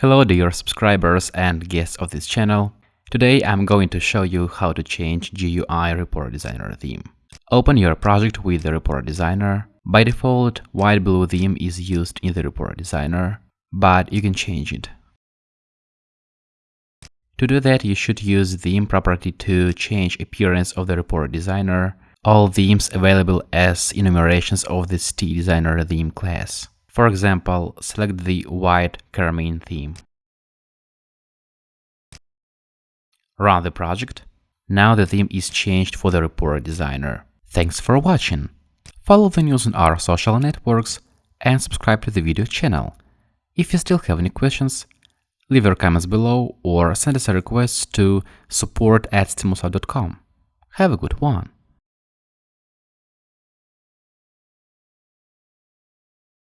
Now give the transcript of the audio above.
Hello dear subscribers and guests of this channel. Today I'm going to show you how to change GUI Report Designer theme. Open your project with the Report Designer. By default, white blue theme is used in the Report Designer, but you can change it. To do that, you should use the theme property to change appearance of the Report Designer, all themes available as enumerations of the Designer theme class. For example, select the white Carmine theme. Run the project. Now the theme is changed for the Report Designer. Thanks for watching. Follow the news on our social networks and subscribe to the video channel. If you still have any questions, leave your comments below or send us a request to support at Have a good one!